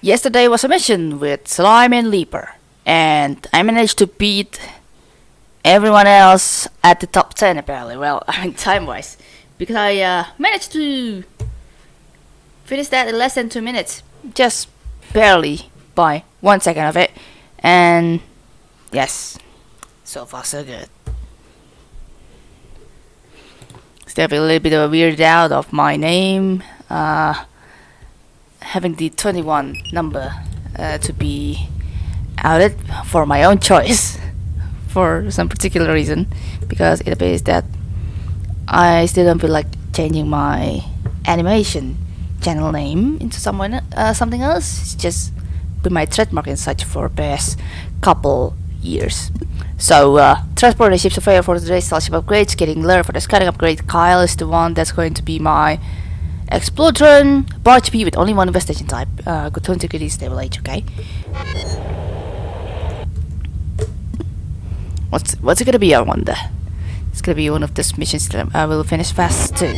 Yesterday was a mission with Slime and Leaper, and I managed to beat everyone else at the top 10 apparently. Well, I mean time-wise, because I uh, managed to finish that in less than 2 minutes, just barely by 1 second of it, and yes, so far so good. Still a little bit of a weird out of my name. Uh, having the 21 number uh, to be outed for my own choice for some particular reason because it appears that I still don't feel like changing my animation channel name into someone uh, something else. It's just been my trademark and such for past couple years. So uh, transport the ships of fire for today's starship upgrades getting Lure for the scouting upgrade Kyle is the one that's going to be my Explodron, barge P with only one investigation type. Uh, good turn security, stable age, okay? What's what's it gonna be, I wonder? It's gonna be one of those missions that I will finish fast too.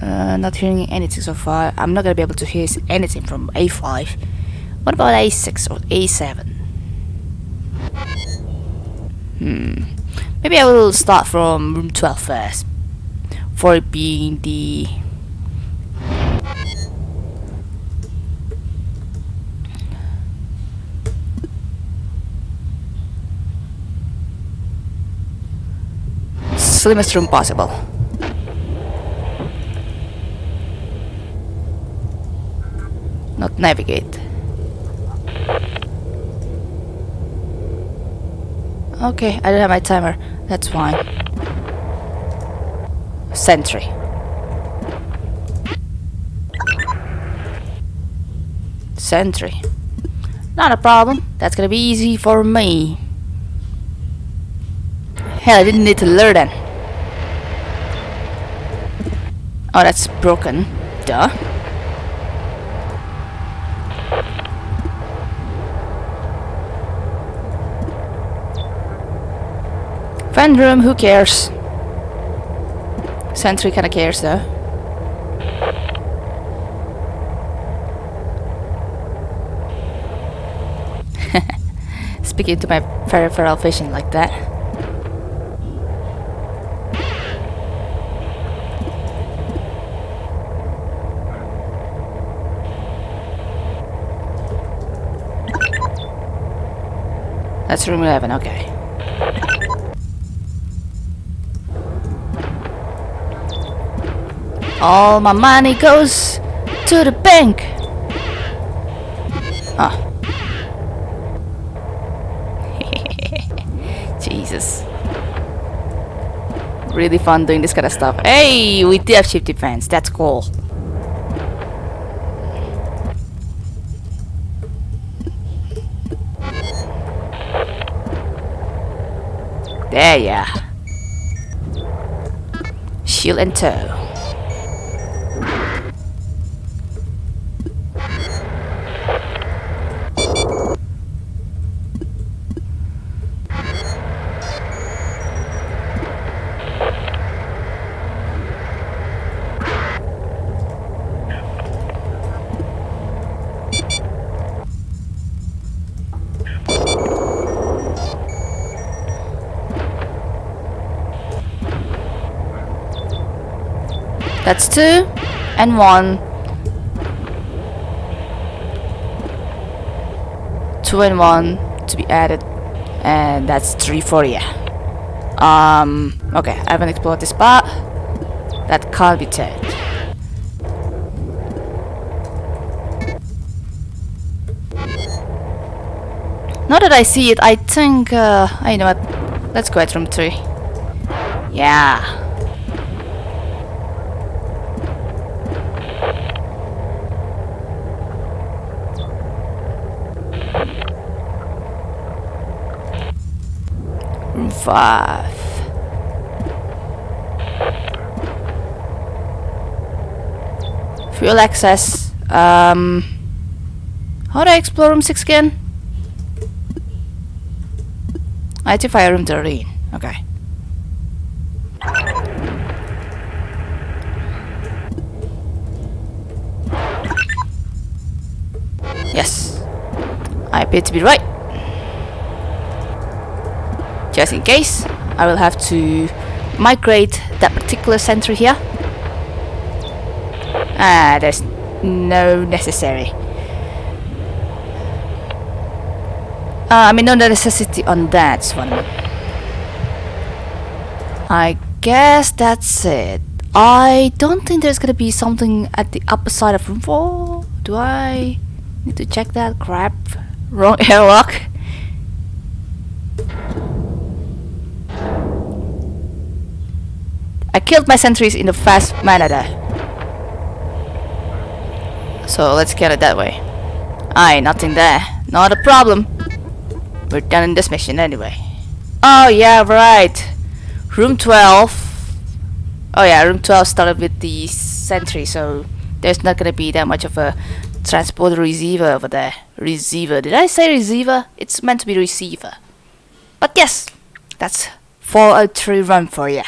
Uh, not hearing anything so far. I'm not gonna be able to hear anything from A5. What about A6 or A7? Hmm. Maybe I will start from room 12 first for being the slimmest room possible. Not navigate. Okay, I don't have my timer. That's fine sentry. Sentry. Not a problem. That's gonna be easy for me. Hell, I didn't need to learn then. Oh, that's broken. Duh. Fan room, who cares? Sentry kinda cares though. Speaking to my peripheral vision like that. That's room 11, okay. All my money goes to the bank. Ah. Jesus. Really fun doing this kind of stuff. Hey, we do have ship defense. That's cool. There, yeah. Shield and tow. That's two and one. Two and one to be added. And that's three for you. Um, okay, I haven't explored this part. That can't be taken. Now that I see it, I think, uh, I know what, let's go at room 3. Yeah. Five. Fuel access. Um, how do I explore room 6 again? Identify room 13. Okay. Yes. I appear to be right. Just in case, I will have to migrate that particular sentry here. Ah, there's no necessary. Uh, I mean, no necessity on that one. I guess that's it. I don't think there's gonna be something at the upper side of room 4. Do I need to check that? Crap. Wrong airlock. I killed my sentries in a fast manner there. So let's get it that way. Aye, nothing there. Not a problem. We're done in this mission anyway. Oh yeah, right. Room 12. Oh yeah, room 12 started with the sentry, so there's not gonna be that much of a transporter receiver over there. Receiver. Did I say receiver? It's meant to be receiver. But yes, that's 403 run for you.